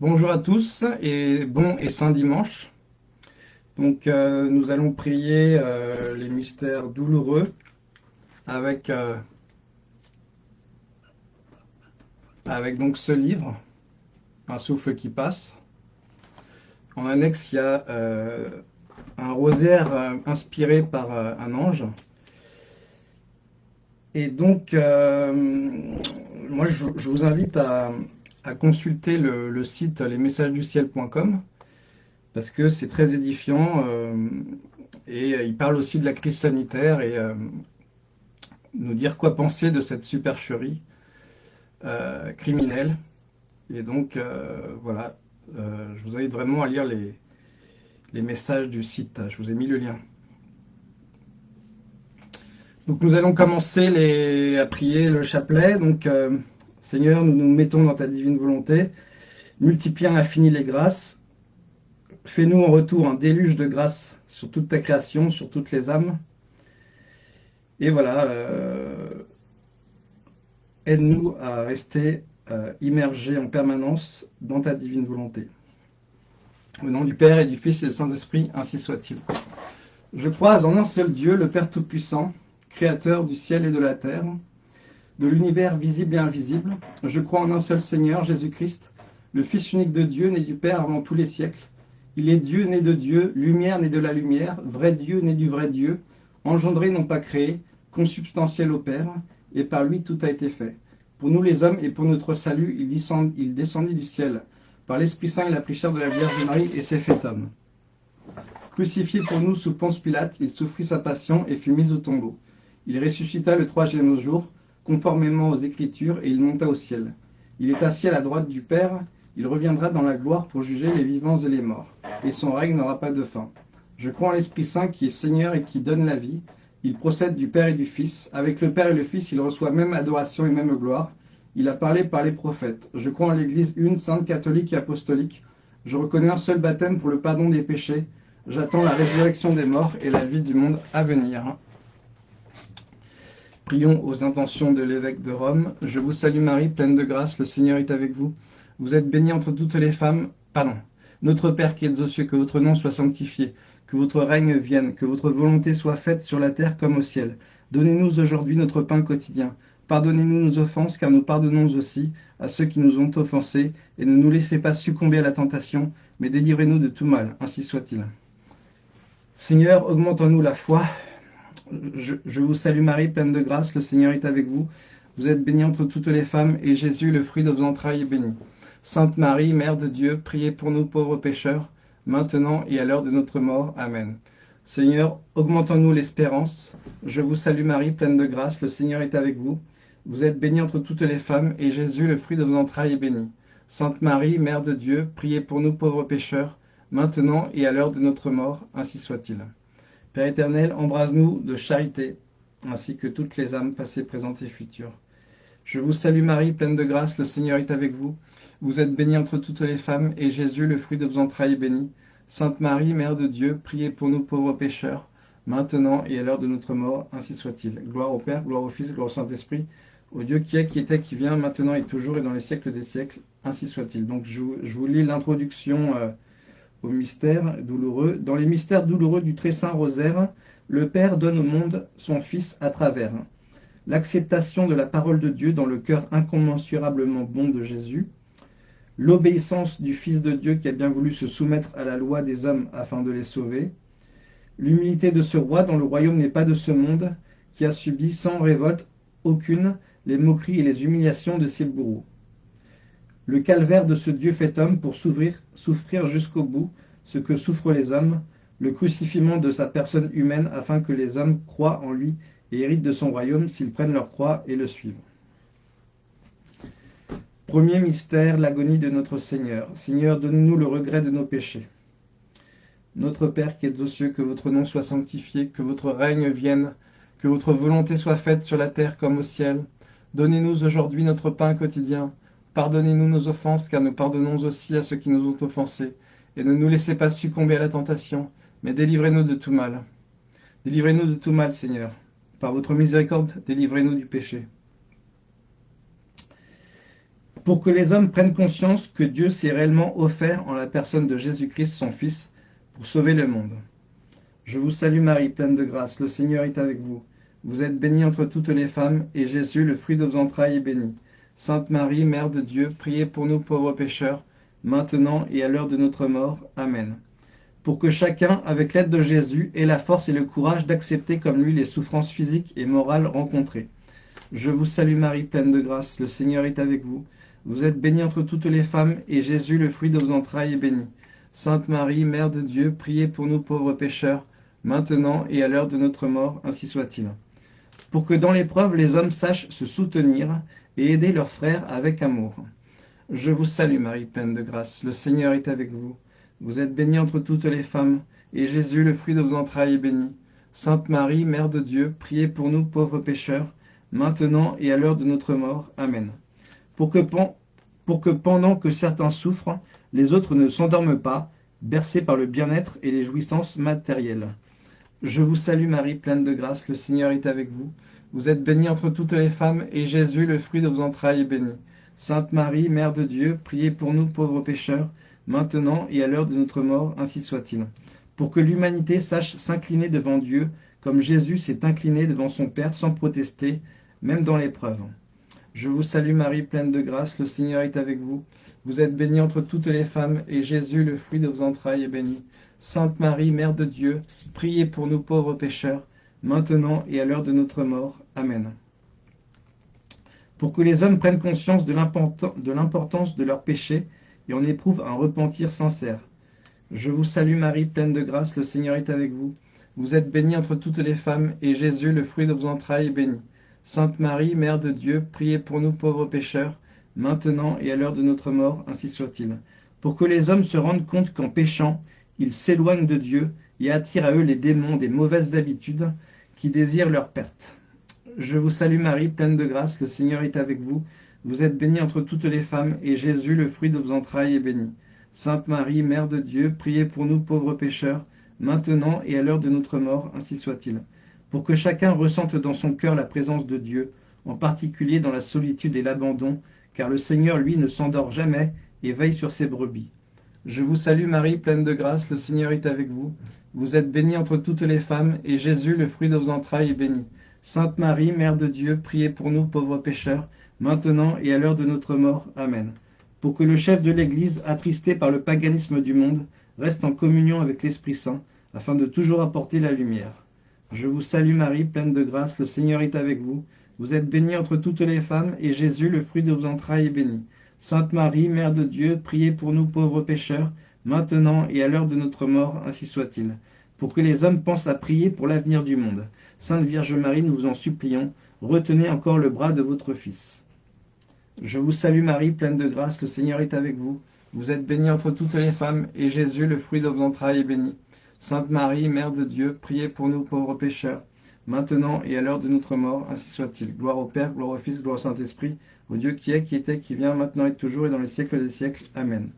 Bonjour à tous et bon et saint dimanche. Donc euh, nous allons prier euh, les mystères douloureux avec, euh, ce livre, Un souffle qui passe. En annexe, il y a un rosaire inspiré par un ange. Et donc, moi je vous invite à, à consulter le, site lesmessagesduciel.com parce que c'est très édifiant euh, et il parle aussi de la crise sanitaire et euh, nous dire quoi penser de cette supercherie euh, criminelle. Et donc voilà, je vous invite vraiment à lire les, les messages du site. Je vous ai mis le lien. Donc nous allons commencer les, à prier le chapelet. Donc Seigneur, nous nous mettons dans ta divine volonté. Multiplie à l'infini les grâces. Fais-nous en retour un déluge de grâce sur toute ta création, sur toutes les âmes. Et voilà, euh, aide-nous à rester euh, immergés en permanence dans ta divine volonté. Au nom du Père et du Fils et du Saint-Esprit, ainsi soit-il. Je crois en un seul Dieu, le Père Tout-Puissant, Créateur du ciel et de la terre, de l'univers visible et invisible. Je crois en un seul Seigneur, Jésus-Christ, le Fils unique de Dieu, né du Père avant tous les siècles. Il est Dieu né de Dieu, lumière né de la lumière, vrai Dieu né du vrai Dieu, engendré non pas créé, consubstantiel au Père, et par lui tout a été fait. Pour nous les hommes et pour notre salut, il, descendit du ciel. Par l'Esprit Saint, il a pris chair de la Vierge Marie et s'est fait homme. Crucifié pour nous sous Ponce Pilate, il souffrit sa passion et fut mis au tombeau. Il ressuscita le troisième jour, conformément aux Écritures, et il monta au ciel. Il est assis à la droite du Père, il reviendra dans la gloire pour juger les vivants et les morts, et son règne n'aura pas de fin. Je crois en l'Esprit Saint qui est Seigneur et qui donne la vie. Il procède du Père et du Fils. Avec le Père et le Fils, il reçoit même adoration et même gloire. Il a parlé par les prophètes. Je crois en l'Église une, sainte, catholique et apostolique. Je reconnais un seul baptême pour le pardon des péchés. J'attends la résurrection des morts et la vie du monde à venir. Prions aux intentions de l'évêque de Rome. Je vous salue Marie, pleine de grâce, le Seigneur est avec vous. Vous êtes bénie entre toutes les femmes. Pardon. Notre Père qui êtes aux cieux, que votre nom soit sanctifié, que votre règne vienne, que votre volonté soit faite sur la terre comme au ciel. Donnez-nous aujourd'hui notre pain quotidien. Pardonnez-nous nos offenses, car nous pardonnons aussi à ceux qui nous ont offensés, et ne nous laissez pas succomber à la tentation, mais délivrez-nous de tout mal, ainsi soit-il. Seigneur, augmente en nous la foi, je, vous salue Marie, pleine de grâce, le Seigneur est avec vous. Vous êtes bénie entre toutes les femmes, et Jésus, le fruit de vos entrailles, est béni. Sainte Marie, Mère de Dieu, priez pour nous pauvres pécheurs, maintenant et à l'heure de notre mort. Amen. Seigneur, augmentons-nous l'espérance. Je vous salue Marie, pleine de grâce, le Seigneur est avec vous. Vous êtes bénie entre toutes les femmes, et Jésus, le fruit de vos entrailles, est béni. Sainte Marie, Mère de Dieu, priez pour nous pauvres pécheurs, maintenant et à l'heure de notre mort. Ainsi soit-il. Père éternel, embrase-nous de charité, ainsi que toutes les âmes passées, présentes et futures. Je vous salue Marie, pleine de grâce, le Seigneur est avec vous. Vous êtes bénie entre toutes les femmes, et Jésus, le fruit de vos entrailles, est béni. Sainte Marie, Mère de Dieu, priez pour nous pauvres pécheurs, maintenant et à l'heure de notre mort, ainsi soit-il. Gloire au Père, gloire au Fils, gloire au Saint-Esprit, au Dieu qui est, qui était, qui vient, maintenant et toujours, et dans les siècles des siècles, ainsi soit-il. Donc je vous, lis l'introduction... Euh, douloureux. Dans les mystères douloureux du très saint rosaire, le Père donne au monde son Fils à travers. L'acceptation de la parole de Dieu dans le cœur incommensurablement bon de Jésus, l'obéissance du Fils de Dieu qui a bien voulu se soumettre à la loi des hommes afin de les sauver, l'humilité de ce roi dont le royaume n'est pas de ce monde, qui a subi sans révolte aucune les moqueries et les humiliations de ses bourreaux le calvaire de ce Dieu fait homme pour souffrir jusqu'au bout ce que souffrent les hommes, le crucifiement de sa personne humaine afin que les hommes croient en lui et héritent de son royaume s'ils prennent leur croix et le suivent. Premier mystère, l'agonie de notre Seigneur. Seigneur, donne-nous le regret de nos péchés. Notre Père qui es aux cieux, que votre nom soit sanctifié, que votre règne vienne, que votre volonté soit faite sur la terre comme au ciel. Donnez-nous aujourd'hui notre pain quotidien. Pardonnez-nous nos offenses, car nous pardonnons aussi à ceux qui nous ont offensés. Et ne nous laissez pas succomber à la tentation, mais délivrez-nous de tout mal. Délivrez-nous de tout mal, Seigneur. Par votre miséricorde, délivrez-nous du péché. pour que les hommes prennent conscience que Dieu s'est réellement offert en la personne de Jésus-Christ, son Fils, pour sauver le monde. Je vous salue Marie, pleine de grâce, le Seigneur est avec vous. Vous êtes bénie entre toutes les femmes, et Jésus, le fruit de vos entrailles, est béni. Sainte Marie, Mère de Dieu, priez pour nous pauvres pécheurs, maintenant et à l'heure de notre mort. Amen. Pour que chacun, avec l'aide de Jésus, ait la force et le courage d'accepter comme lui les souffrances physiques et morales rencontrées. Je vous salue Marie, pleine de grâce, le Seigneur est avec vous. Vous êtes bénie entre toutes les femmes, et Jésus, le fruit de vos entrailles, est béni. Sainte Marie, Mère de Dieu, priez pour nous pauvres pécheurs, maintenant et à l'heure de notre mort, ainsi soit-il. Pour que dans l'épreuve les hommes sachent se soutenir et aider leurs frères avec amour. Je vous salue Marie, pleine de grâce, le Seigneur est avec vous. Vous êtes bénie entre toutes les femmes, et Jésus, le fruit de vos entrailles, est béni. Sainte Marie, Mère de Dieu, priez pour nous pauvres pécheurs, maintenant et à l'heure de notre mort. Amen. Pour que, pour que pendant que certains souffrent, les autres ne s'endorment pas, bercés par le bien-être et les jouissances matérielles. Je vous salue Marie, pleine de grâce, le Seigneur est avec vous. Vous êtes bénie entre toutes les femmes, et Jésus, le fruit de vos entrailles, est béni. Sainte Marie, Mère de Dieu, priez pour nous pauvres pécheurs, maintenant et à l'heure de notre mort, ainsi soit-il. Pour que l'humanité sache s'incliner devant Dieu, comme Jésus s'est incliné devant son Père sans protester, même dans l'épreuve. Je vous salue Marie, pleine de grâce, le Seigneur est avec vous. Vous êtes bénie entre toutes les femmes, et Jésus, le fruit de vos entrailles, est béni. Sainte Marie, Mère de Dieu, priez pour nous pauvres pécheurs, maintenant et à l'heure de notre mort. Amen. Pour que les hommes prennent conscience de l'importance de leurs péchés et en éprouvent un repentir sincère. Je vous salue Marie, pleine de grâce, le Seigneur est avec vous. Vous êtes bénie entre toutes les femmes, et Jésus, le fruit de vos entrailles, est béni. Sainte Marie, Mère de Dieu, priez pour nous pauvres pécheurs, maintenant et à l'heure de notre mort, ainsi soit-il. Pour que les hommes se rendent compte qu'en péchant, ils s'éloignent de Dieu et attirent à eux les démons des mauvaises habitudes qui désirent leur perte. Je vous salue Marie, pleine de grâce, le Seigneur est avec vous. Vous êtes bénie entre toutes les femmes, et Jésus, le fruit de vos entrailles, est béni. Sainte Marie, Mère de Dieu, priez pour nous pauvres pécheurs, maintenant et à l'heure de notre mort, ainsi soit-il. Pour que chacun ressente dans son cœur la présence de Dieu, en particulier dans la solitude et l'abandon, car le Seigneur, lui, ne s'endort jamais et veille sur ses brebis. Je vous salue Marie, pleine de grâce, le Seigneur est avec vous. Vous êtes bénie entre toutes les femmes, et Jésus, le fruit de vos entrailles, est béni. Sainte Marie, Mère de Dieu, priez pour nous pauvres pécheurs, maintenant et à l'heure de notre mort. Amen. Pour que le chef de l'Église, attristé par le paganisme du monde, reste en communion avec l'Esprit Saint, afin de toujours apporter la lumière. Je vous salue Marie, pleine de grâce, le Seigneur est avec vous. Vous êtes bénie entre toutes les femmes, et Jésus, le fruit de vos entrailles, est béni. Sainte Marie, Mère de Dieu, priez pour nous pauvres pécheurs, maintenant et à l'heure de notre mort, ainsi soit-il. Pour que les hommes pensent à prier pour l'avenir du monde. Sainte Vierge Marie, nous vous en supplions, retenez encore le bras de votre Fils. Je vous salue Marie, pleine de grâce, le Seigneur est avec vous. Vous êtes bénie entre toutes les femmes, et Jésus, le fruit de vos entrailles, est béni. Sainte Marie, Mère de Dieu, priez pour nous pauvres pécheurs, maintenant et à l'heure de notre mort, ainsi soit-il. Gloire au Père, gloire au Fils, gloire au Saint-Esprit, au Dieu qui est, qui était, qui vient, maintenant et toujours et dans les siècles des siècles. Amen.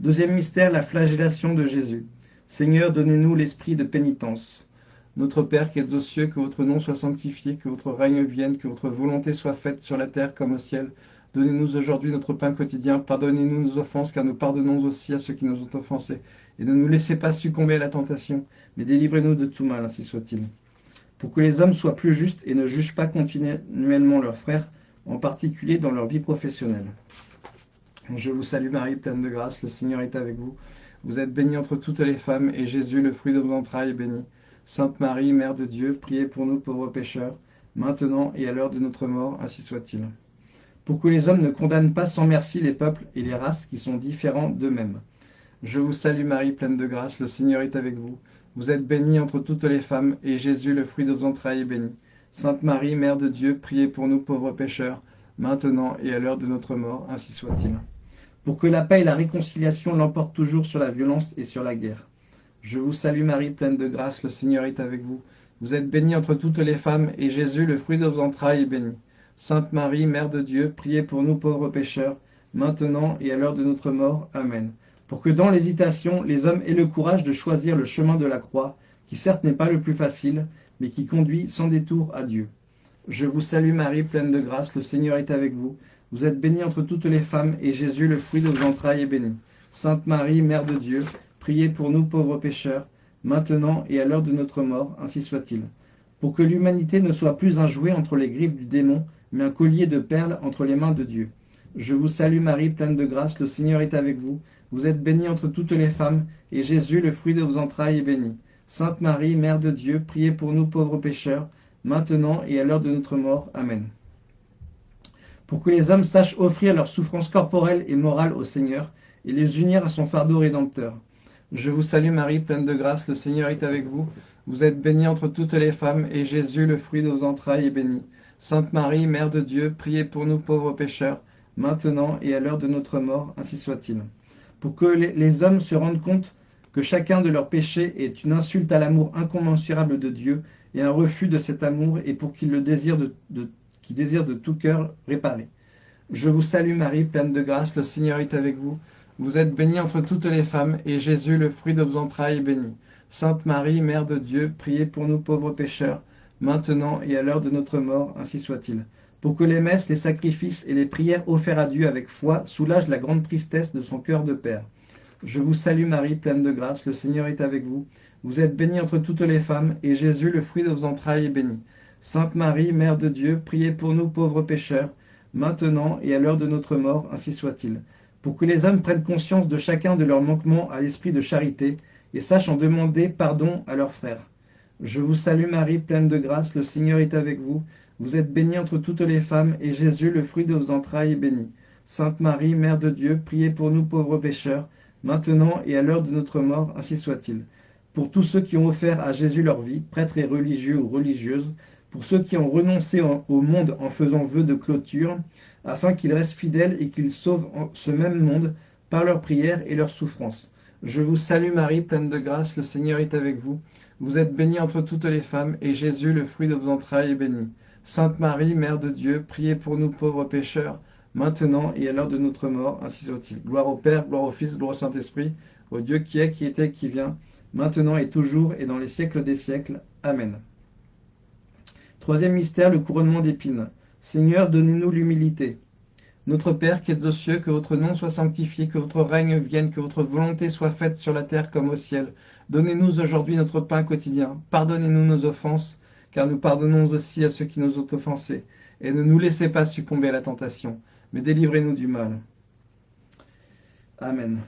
Deuxième mystère, la flagellation de Jésus. Seigneur, donnez-nous l'esprit de pénitence. Notre Père qui êtes aux cieux, que votre nom soit sanctifié, que votre règne vienne, que votre volonté soit faite sur la terre comme au ciel. Donnez-nous aujourd'hui notre pain quotidien. Pardonnez-nous nos offenses, car nous pardonnons aussi à ceux qui nous ont offensés. Et ne nous laissez pas succomber à la tentation, mais délivrez-nous de tout mal, ainsi soit-il. Pour que les hommes soient plus justes et ne jugent pas continuellement leurs frères, en particulier dans leur vie professionnelle. Je vous salue Marie, pleine de grâce, le Seigneur est avec vous. Vous êtes bénie entre toutes les femmes, et Jésus, le fruit de vos entrailles, est béni. Sainte Marie, Mère de Dieu, priez pour nous pauvres pécheurs, maintenant et à l'heure de notre mort, ainsi soit-il. Pour que les hommes ne condamnent pas sans merci les peuples et les races qui sont différents d'eux-mêmes. Je vous salue Marie, pleine de grâce, le Seigneur est avec vous. Vous êtes bénie entre toutes les femmes, et Jésus, le fruit de vos entrailles, est béni. Sainte Marie, Mère de Dieu, priez pour nous pauvres pécheurs, maintenant et à l'heure de notre mort, ainsi soit-il. Pour que la paix et la réconciliation l'emportent toujours sur la violence et sur la guerre. Je vous salue Marie, pleine de grâce, le Seigneur est avec vous. Vous êtes bénie entre toutes les femmes, et Jésus, le fruit de vos entrailles, est béni. Sainte Marie, Mère de Dieu, priez pour nous pauvres pécheurs, maintenant et à l'heure de notre mort. Amen. Pour que dans l'hésitation, les hommes aient le courage de choisir le chemin de la croix, qui certes n'est pas le plus facile, mais qui conduit sans détour à Dieu. Je vous salue Marie, pleine de grâce, le Seigneur est avec vous. Vous êtes bénie entre toutes les femmes, et Jésus, le fruit de vos entrailles, est béni. Sainte Marie, Mère de Dieu, priez pour nous pauvres pécheurs, maintenant et à l'heure de notre mort, ainsi soit-il. Pour que l'humanité ne soit plus un jouet entre les griffes du démon, mais un collier de perles entre les mains de Dieu. Je vous salue Marie, pleine de grâce, le Seigneur est avec vous. Vous êtes bénie entre toutes les femmes, et Jésus, le fruit de vos entrailles, est béni. Sainte Marie, Mère de Dieu, priez pour nous pauvres pécheurs, maintenant et à l'heure de notre mort. Amen. Pour que les hommes sachent offrir leurs souffrances corporelles et morales au Seigneur, et les unir à son fardeau rédempteur. Je vous salue Marie, pleine de grâce, le Seigneur est avec vous. Vous êtes bénie entre toutes les femmes, et Jésus, le fruit de vos entrailles, est béni. Sainte Marie, Mère de Dieu, priez pour nous pauvres pécheurs, maintenant et à l'heure de notre mort, ainsi soit-il. Pour que les hommes se rendent compte chacun de leurs péchés est une insulte à l'amour incommensurable de Dieu et un refus de cet amour, et pour qu'ils le désirent de, de tout cœur réparer. Je vous salue Marie, pleine de grâce, le Seigneur est avec vous. Vous êtes bénie entre toutes les femmes, et Jésus, le fruit de vos entrailles, est béni. Sainte Marie, Mère de Dieu, priez pour nous pauvres pécheurs, maintenant et à l'heure de notre mort, ainsi soit-il. Pour que les messes, les sacrifices et les prières offerts à Dieu avec foi soulagent la grande tristesse de son cœur de Père. Je vous salue Marie, pleine de grâce, le Seigneur est avec vous. Vous êtes bénie entre toutes les femmes, et Jésus, le fruit de vos entrailles, est béni. Sainte Marie, Mère de Dieu, priez pour nous pauvres pécheurs, maintenant et à l'heure de notre mort, ainsi soit-il pour que les hommes prennent conscience de chacun de leurs manquements à l'esprit de charité et sachent en demander pardon à leurs frères. Je vous salue Marie, pleine de grâce, le Seigneur est avec vous. Vous êtes bénie entre toutes les femmes, et Jésus, le fruit de vos entrailles, est béni. Sainte Marie, Mère de Dieu, priez pour nous pauvres pécheurs, maintenant et à l'heure de notre mort, ainsi soit-il. Pour tous ceux qui ont offert à Jésus leur vie, prêtres et religieux ou religieuses, pour ceux qui ont renoncé au monde en faisant vœu de clôture, afin qu'ils restent fidèles et qu'ils sauvent ce même monde par leurs prières et leurs souffrances. Je vous salue Marie, pleine de grâce, le Seigneur est avec vous. Vous êtes bénie entre toutes les femmes, et Jésus, le fruit de vos entrailles, est béni. Sainte Marie, Mère de Dieu, priez pour nous pauvres pécheurs, maintenant et à l'heure de notre mort, ainsi soit-il. Gloire au Père, gloire au Fils, gloire au Saint-Esprit, au Dieu qui est, qui était, qui vient, maintenant et toujours, et dans les siècles des siècles. Amen. Troisième mystère, le couronnement d'épines. Seigneur, donnez-nous l'humilité. Notre Père qui êtes aux cieux, que votre nom soit sanctifié, que votre règne vienne, que votre volonté soit faite sur la terre comme au ciel. Donnez-nous aujourd'hui notre pain quotidien. Pardonnez-nous nos offenses, car nous pardonnons aussi à ceux qui nous ont offensés. Et ne nous laissez pas succomber à la tentation, mais délivrez-nous du mal. Amen.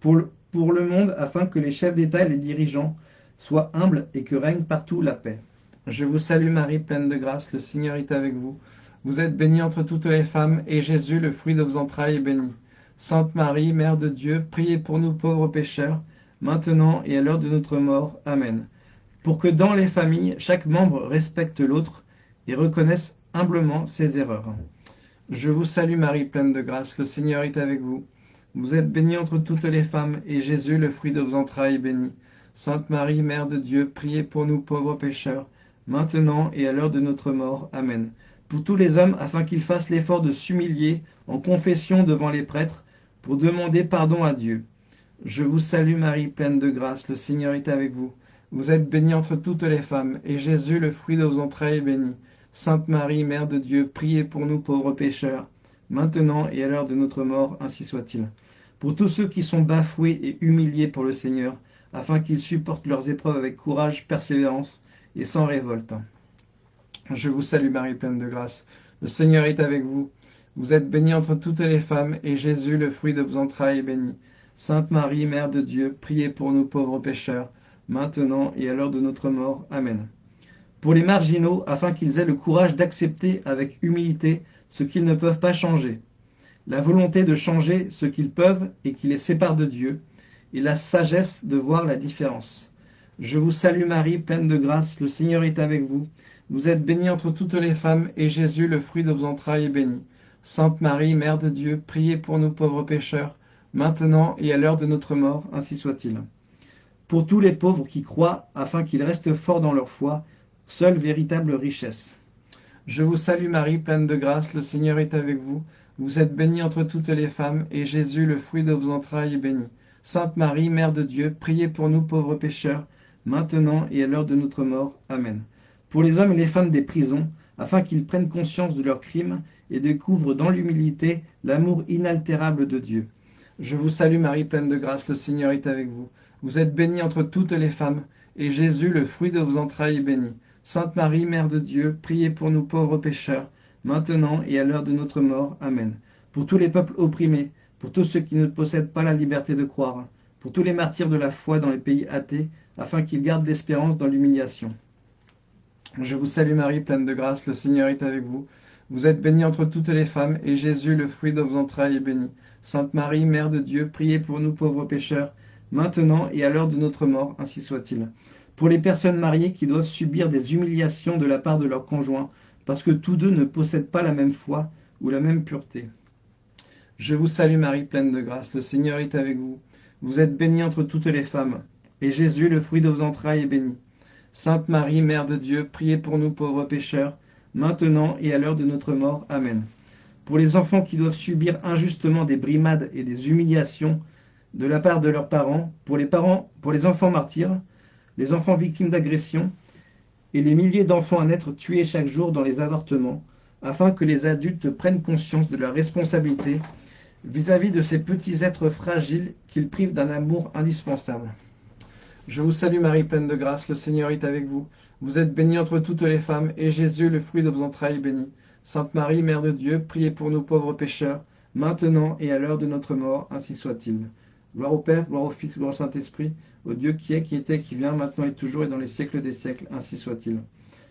Pour le, monde, afin que les chefs d'État et les dirigeants soient humbles et que règne partout la paix. Je vous salue Marie, pleine de grâce, le Seigneur est avec vous. Vous êtes bénie entre toutes les femmes, et Jésus, le fruit de vos entrailles, est béni. Sainte Marie, Mère de Dieu, priez pour nous pauvres pécheurs, maintenant et à l'heure de notre mort. Amen. Pour que dans les familles, chaque membre respecte l'autre et reconnaisse humblement ses erreurs. Je vous salue Marie, pleine de grâce, le Seigneur est avec vous. Vous êtes bénie entre toutes les femmes, et Jésus, le fruit de vos entrailles, est béni. Sainte Marie, Mère de Dieu, priez pour nous pauvres pécheurs, maintenant et à l'heure de notre mort. Amen. Pour tous les hommes, afin qu'ils fassent l'effort de s'humilier en confession devant les prêtres, pour demander pardon à Dieu. Je vous salue Marie, pleine de grâce, le Seigneur est avec vous. Vous êtes bénie entre toutes les femmes, et Jésus, le fruit de vos entrailles, est béni. Sainte Marie, Mère de Dieu, priez pour nous pauvres pécheurs, maintenant et à l'heure de notre mort, ainsi soit-il. Pour tous ceux qui sont bafoués et humiliés pour le Seigneur, afin qu'ils supportent leurs épreuves avec courage, persévérance, et sans révolte. Je vous salue Marie, pleine de grâce. Le Seigneur est avec vous. Vous êtes bénie entre toutes les femmes, et Jésus, le fruit de vos entrailles, est béni. Sainte Marie, Mère de Dieu, priez pour nous pauvres pécheurs, maintenant et à l'heure de notre mort. Amen. Pour les marginaux, afin qu'ils aient le courage d'accepter avec humilité ce qu'ils ne peuvent pas changer, la volonté de changer ce qu'ils peuvent et qui les sépare de Dieu, et la sagesse de voir la différence. Je vous salue Marie, pleine de grâce, le Seigneur est avec vous. Vous êtes bénie entre toutes les femmes, et Jésus, le fruit de vos entrailles, est béni. Sainte Marie, Mère de Dieu, priez pour nous pauvres pécheurs, maintenant et à l'heure de notre mort, ainsi soit-il. Pour tous les pauvres qui croient, afin qu'ils restent forts dans leur foi, seule véritable richesse. Je vous salue Marie, pleine de grâce, le Seigneur est avec vous. Vous êtes bénie entre toutes les femmes, et Jésus, le fruit de vos entrailles, est béni. Sainte Marie, Mère de Dieu, priez pour nous pauvres pécheurs, maintenant et à l'heure de notre mort. Amen. Pour les hommes et les femmes des prisons, afin qu'ils prennent conscience de leurs crimes et découvrent dans l'humilité l'amour inaltérable de Dieu. Je vous salue Marie, pleine de grâce, le Seigneur est avec vous. Vous êtes bénie entre toutes les femmes, et Jésus, le fruit de vos entrailles, est béni. Sainte Marie, Mère de Dieu, priez pour nous pauvres pécheurs, maintenant et à l'heure de notre mort. Amen. Pour tous les peuples opprimés, pour tous ceux qui ne possèdent pas la liberté de croire, pour tous les martyrs de la foi dans les pays athées, afin qu'ils gardent l'espérance dans l'humiliation. Je vous salue Marie, pleine de grâce, le Seigneur est avec vous. Vous êtes bénie entre toutes les femmes, et Jésus, le fruit de vos entrailles, est béni. Sainte Marie, Mère de Dieu, priez pour nous pauvres pécheurs, maintenant et à l'heure de notre mort, ainsi soit-il. Pour les personnes mariées qui doivent subir des humiliations de la part de leurs conjoints, parce que tous deux ne possèdent pas la même foi ou la même pureté. Je vous salue Marie, pleine de grâce, le Seigneur est avec vous. Vous êtes bénie entre toutes les femmes, et Jésus, le fruit de vos entrailles, est béni. Sainte Marie, Mère de Dieu, priez pour nous pauvres pécheurs, maintenant et à l'heure de notre mort. Amen. Pour les enfants qui doivent subir injustement des brimades et des humiliations de la part de leurs parents, pour les parents, pour les enfants martyrs, les enfants victimes d'agressions, et les milliers d'enfants à naître tués chaque jour dans les avortements, afin que les adultes prennent conscience de leur responsabilité vis-à-vis -vis de ces petits êtres fragiles qu'ils privent d'un amour indispensable. Je vous salue Marie, pleine de grâce, le Seigneur est avec vous. Vous êtes bénie entre toutes les femmes, et Jésus, le fruit de vos entrailles, est béni. Sainte Marie, Mère de Dieu, priez pour nous pauvres pécheurs, maintenant et à l'heure de notre mort, ainsi soit-il. Gloire au Père, gloire au Fils, gloire au Saint-Esprit, au Dieu qui est, qui était, qui vient, maintenant et toujours, et dans les siècles des siècles, ainsi soit-il.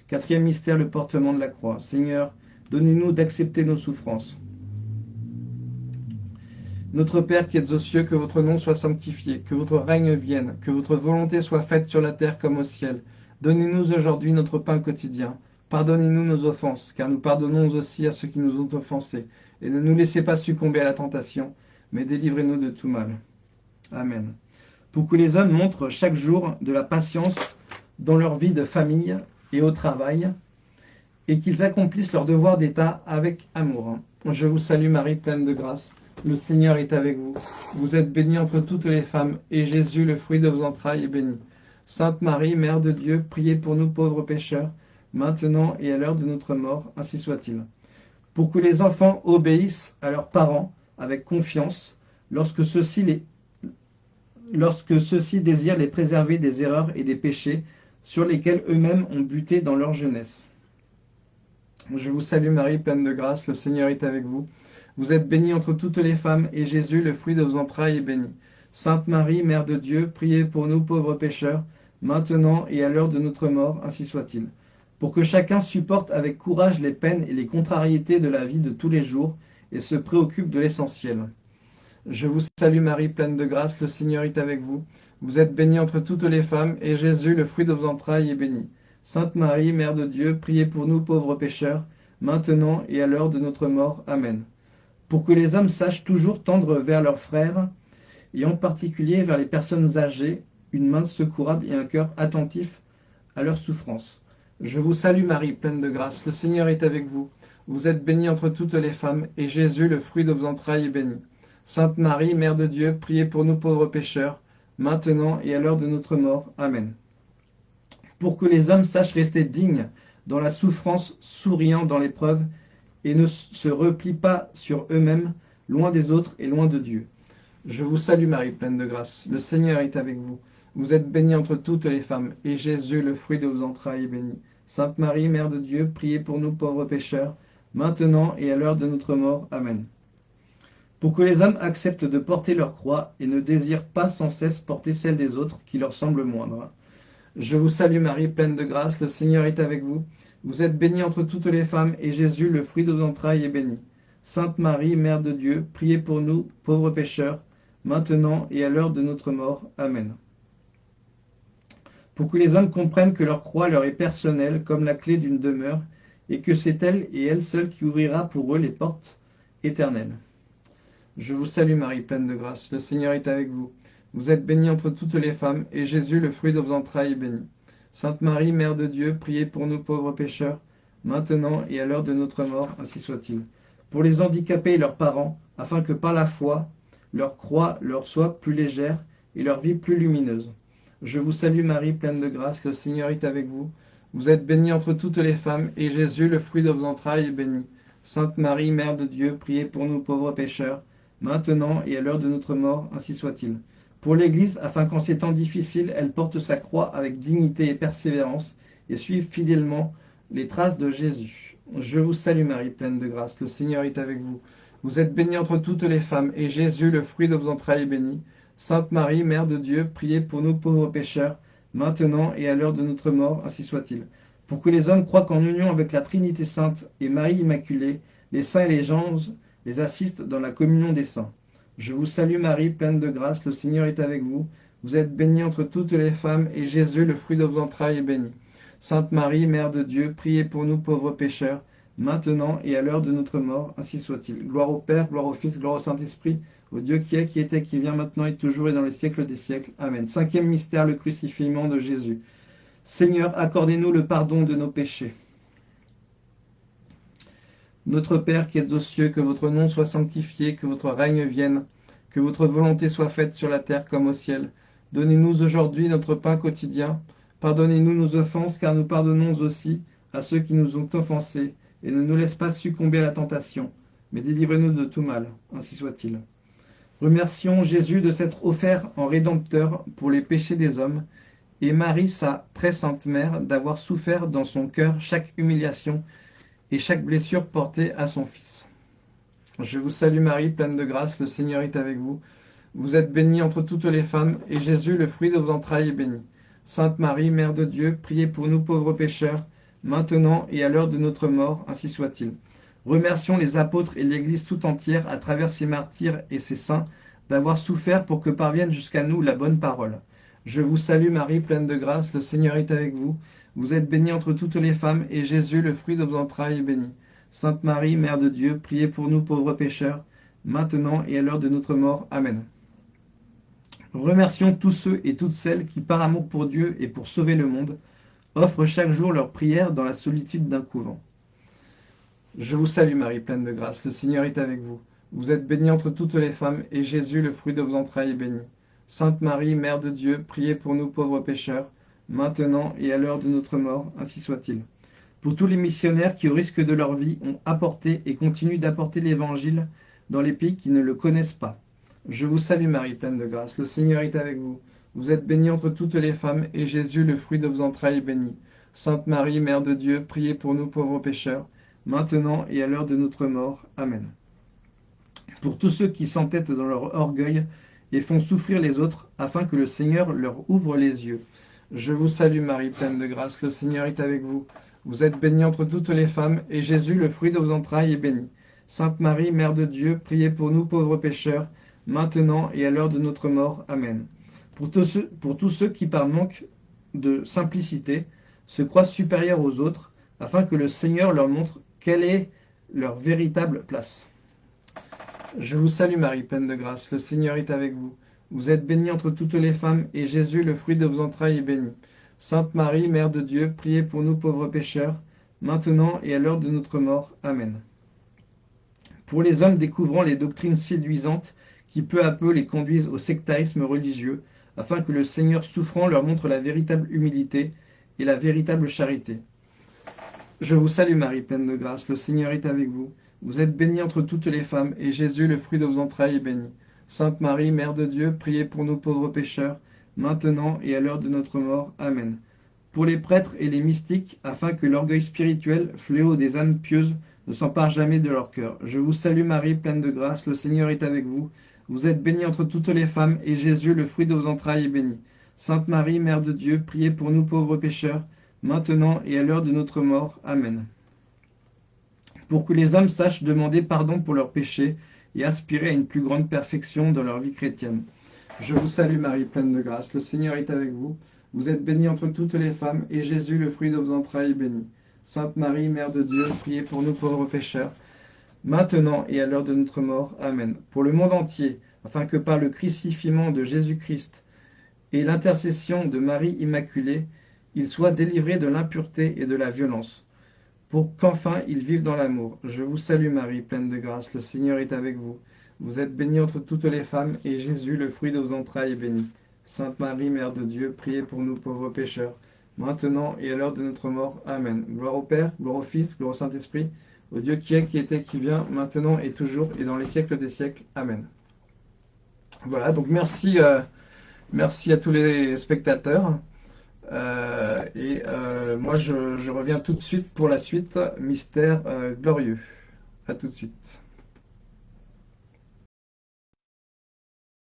Quatrième mystère, le portement de la croix. Seigneur, donnez-nous d'accepter nos souffrances. Notre Père qui êtes aux cieux, que votre nom soit sanctifié, que votre règne vienne, que votre volonté soit faite sur la terre comme au ciel. Donnez-nous aujourd'hui notre pain quotidien. Pardonnez-nous nos offenses, car nous pardonnons aussi à ceux qui nous ont offensés. Et ne nous laissez pas succomber à la tentation, mais délivrez-nous de tout mal. Amen. Pour que les hommes montrent chaque jour de la patience dans leur vie de famille et au travail, et qu'ils accomplissent leur devoir d'État avec amour. Je vous salue Marie, pleine de grâce. Le Seigneur est avec vous. Vous êtes bénie entre toutes les femmes, et Jésus, le fruit de vos entrailles, est béni. Sainte Marie, Mère de Dieu, priez pour nous pauvres pécheurs, maintenant et à l'heure de notre mort, ainsi soit-il. Pour que les enfants obéissent à leurs parents avec confiance, lorsque ceux-ci les... lorsque ceux désirent les préserver des erreurs et des péchés sur lesquels eux-mêmes ont buté dans leur jeunesse. Je vous salue Marie, pleine de grâce, le Seigneur est avec vous. Vous êtes bénie entre toutes les femmes, et Jésus, le fruit de vos entrailles, est béni. Sainte Marie, Mère de Dieu, priez pour nous pauvres pécheurs, maintenant et à l'heure de notre mort, ainsi soit-il. Pour que chacun supporte avec courage les peines et les contrariétés de la vie de tous les jours, et se préoccupe de l'essentiel. Je vous salue Marie, pleine de grâce, le Seigneur est avec vous. Vous êtes bénie entre toutes les femmes, et Jésus, le fruit de vos entrailles, est béni. Sainte Marie, Mère de Dieu, priez pour nous pauvres pécheurs, maintenant et à l'heure de notre mort. Amen pour que les hommes sachent toujours tendre vers leurs frères, et en particulier vers les personnes âgées, une main secourable et un cœur attentif à leurs souffrances. Je vous salue Marie, pleine de grâce, le Seigneur est avec vous. Vous êtes bénie entre toutes les femmes, et Jésus, le fruit de vos entrailles, est béni. Sainte Marie, Mère de Dieu, priez pour nous pauvres pécheurs, maintenant et à l'heure de notre mort. Amen. Pour que les hommes sachent rester dignes dans la souffrance, souriant dans l'épreuve, et ne se replient pas sur eux-mêmes, loin des autres et loin de Dieu. Je vous salue Marie, pleine de grâce. Le Seigneur est avec vous. Vous êtes bénie entre toutes les femmes, et Jésus, le fruit de vos entrailles, est béni. Sainte Marie, Mère de Dieu, priez pour nous pauvres pécheurs, maintenant et à l'heure de notre mort. Amen. Pour que les hommes acceptent de porter leur croix et ne désirent pas sans cesse porter celle des autres qui leur semblent moindres. Je vous salue Marie, pleine de grâce, le Seigneur est avec vous. Vous êtes bénie entre toutes les femmes, et Jésus, le fruit de vos entrailles, est béni. Sainte Marie, Mère de Dieu, priez pour nous, pauvres pécheurs, maintenant et à l'heure de notre mort. Amen. Pour que les hommes comprennent que leur croix leur est personnelle comme la clé d'une demeure, et que c'est elle et elle seule qui ouvrira pour eux les portes éternelles. Je vous salue Marie, pleine de grâce, le Seigneur est avec vous. Vous êtes bénie entre toutes les femmes, et Jésus, le fruit de vos entrailles, est béni. Sainte Marie, Mère de Dieu, priez pour nous pauvres pécheurs, maintenant et à l'heure de notre mort, ainsi soit-il. Pour les handicapés et leurs parents, afin que par la foi, leur croix leur soit plus légère et leur vie plus lumineuse. Je vous salue Marie, pleine de grâce, le Seigneur est avec vous. Vous êtes bénie entre toutes les femmes, et Jésus, le fruit de vos entrailles, est béni. Sainte Marie, Mère de Dieu, priez pour nous pauvres pécheurs, maintenant et à l'heure de notre mort, ainsi soit-il. Pour l'Église, afin qu'en ces temps difficiles, elle porte sa croix avec dignité et persévérance, et suive fidèlement les traces de Jésus. Je vous salue Marie, pleine de grâce, le Seigneur est avec vous. Vous êtes bénie entre toutes les femmes, et Jésus, le fruit de vos entrailles, est béni. Sainte Marie, Mère de Dieu, priez pour nous pauvres pécheurs, maintenant et à l'heure de notre mort, ainsi soit-il. Pour que les hommes croient qu'en union avec la Trinité Sainte et Marie Immaculée, les saints et les anges les assistent dans la communion des saints. Je vous salue Marie, pleine de grâce, le Seigneur est avec vous. Vous êtes bénie entre toutes les femmes, et Jésus, le fruit de vos entrailles, est béni. Sainte Marie, Mère de Dieu, priez pour nous pauvres pécheurs, maintenant et à l'heure de notre mort, ainsi soit-il. Gloire au Père, gloire au Fils, gloire au Saint-Esprit, au Dieu qui est, qui était, qui vient maintenant et toujours et dans les siècles des siècles. Amen. Cinquième mystère, le crucifixion de Jésus. Seigneur, accordez-nous le pardon de nos péchés. Notre Père qui êtes aux cieux, que votre nom soit sanctifié, que votre règne vienne, que votre volonté soit faite sur la terre comme au ciel. Donnez-nous aujourd'hui notre pain quotidien. Pardonnez-nous nos offenses, car nous pardonnons aussi à ceux qui nous ont offensés et ne nous laisse pas succomber à la tentation, mais délivrez-nous de tout mal, ainsi soit-il. Remercions Jésus de s'être offert en rédempteur pour les péchés des hommes, et Marie, sa très sainte mère, d'avoir souffert dans son cœur chaque humiliation et chaque blessure portée à son Fils. Je vous salue Marie, pleine de grâce, le Seigneur est avec vous. Vous êtes bénie entre toutes les femmes, et Jésus, le fruit de vos entrailles, est béni. Sainte Marie, Mère de Dieu, priez pour nous pauvres pécheurs, maintenant et à l'heure de notre mort, ainsi soit-il. Remercions les apôtres et l'Église tout entière, à travers ces martyrs et ces saints, d'avoir souffert pour que parvienne jusqu'à nous la bonne parole. Je vous salue Marie, pleine de grâce, le Seigneur est avec vous. Vous êtes bénie entre toutes les femmes, et Jésus, le fruit de vos entrailles, est béni. Sainte Marie, Mère de Dieu, priez pour nous pauvres pécheurs, maintenant et à l'heure de notre mort. Amen. Remercions tous ceux et toutes celles qui, par amour pour Dieu et pour sauver le monde, offrent chaque jour leur prière dans la solitude d'un couvent. Je vous salue Marie, pleine de grâce, le Seigneur est avec vous. Vous êtes bénie entre toutes les femmes, et Jésus, le fruit de vos entrailles, est béni. Sainte Marie, Mère de Dieu, priez pour nous pauvres pécheurs, maintenant et à l'heure de notre mort, ainsi soit-il. Pour tous les missionnaires qui, au risque de leur vie, ont apporté et continuent d'apporter l'Évangile dans les pays qui ne le connaissent pas. Je vous salue Marie, pleine de grâce, le Seigneur est avec vous. Vous êtes bénie entre toutes les femmes, et Jésus, le fruit de vos entrailles, est béni. Sainte Marie, Mère de Dieu, priez pour nous pauvres pécheurs, maintenant et à l'heure de notre mort. Amen. Pour tous ceux qui s'entêtent dans leur orgueil et font souffrir les autres, afin que le Seigneur leur ouvre les yeux. Je vous salue Marie, pleine de grâce, le Seigneur est avec vous. Vous êtes bénie entre toutes les femmes, et Jésus, le fruit de vos entrailles, est béni. Sainte Marie, Mère de Dieu, priez pour nous pauvres pécheurs, maintenant et à l'heure de notre mort. Amen. Pour tous, ceux, qui, par manque de simplicité, se croient supérieurs aux autres, afin que le Seigneur leur montre quelle est leur véritable place. Je vous salue Marie, pleine de grâce, le Seigneur est avec vous. Vous êtes bénie entre toutes les femmes, et Jésus, le fruit de vos entrailles, est béni. Sainte Marie, Mère de Dieu, priez pour nous pauvres pécheurs, maintenant et à l'heure de notre mort. Amen. Pour les hommes découvrant les doctrines séduisantes qui peu à peu les conduisent au sectarisme religieux, afin que le Seigneur souffrant leur montre la véritable humilité et la véritable charité. Je vous salue Marie, pleine de grâce, le Seigneur est avec vous. Vous êtes bénie entre toutes les femmes, et Jésus, le fruit de vos entrailles, est béni. Sainte Marie, Mère de Dieu, priez pour nous pauvres pécheurs, maintenant et à l'heure de notre mort. Amen. Pour les prêtres et les mystiques, afin que l'orgueil spirituel, fléau des âmes pieuses, ne s'empare jamais de leur cœur. Je vous salue Marie, pleine de grâce, le Seigneur est avec vous. Vous êtes bénie entre toutes les femmes, et Jésus, le fruit de vos entrailles, est béni. Sainte Marie, Mère de Dieu, priez pour nous pauvres pécheurs, maintenant et à l'heure de notre mort. Amen. Pour que les hommes sachent demander pardon pour leurs péchés et aspirer à une plus grande perfection dans leur vie chrétienne. Je vous salue Marie, pleine de grâce, le Seigneur est avec vous. Vous êtes bénie entre toutes les femmes, et Jésus, le fruit de vos entrailles, est béni. Sainte Marie, Mère de Dieu, priez pour nous pauvres pécheurs, maintenant et à l'heure de notre mort. Amen. Pour le monde entier, afin que par le crucifiement de Jésus-Christ et l'intercession de Marie Immaculée, il soit délivré de l'impureté et de la violence, pour qu'enfin il vive dans l'amour. Je vous salue Marie, pleine de grâce, le Seigneur est avec vous. Vous êtes bénie entre toutes les femmes, et Jésus, le fruit de vos entrailles, est béni. Sainte Marie, Mère de Dieu, priez pour nous pauvres pécheurs, maintenant et à l'heure de notre mort. Amen. Gloire au Père, gloire au Fils, gloire au Saint-Esprit, au Dieu qui est, qui était, qui vient, maintenant et toujours, et dans les siècles des siècles. Amen. Voilà, donc merci, euh, merci à tous les spectateurs. Euh, et euh, moi, je, reviens tout de suite pour la suite, Mystère glorieux. À tout de suite.